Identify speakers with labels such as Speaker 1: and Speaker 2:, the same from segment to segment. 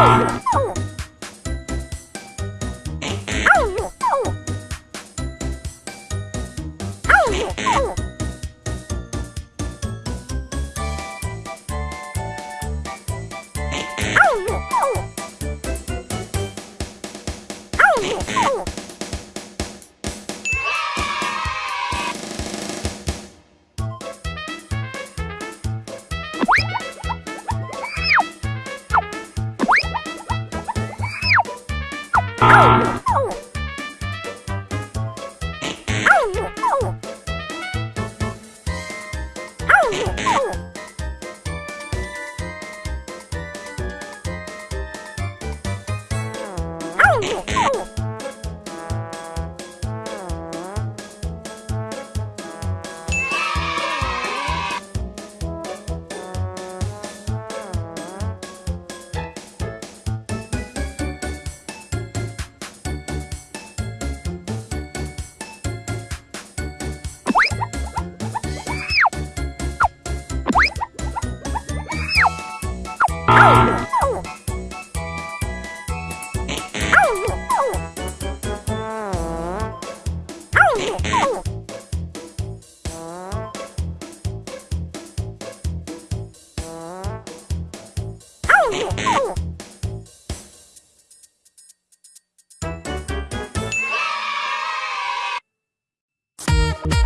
Speaker 1: Hey!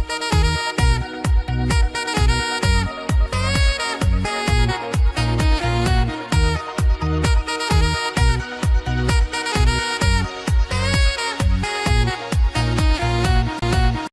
Speaker 1: Thank you.